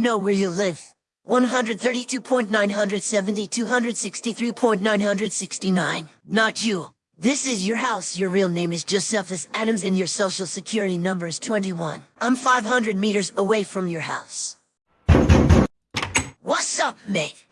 know where you live. 132.970, 263.969. Not you. This is your house. Your real name is Josephus Adams and your social security number is 21. I'm 500 meters away from your house. What's up, mate?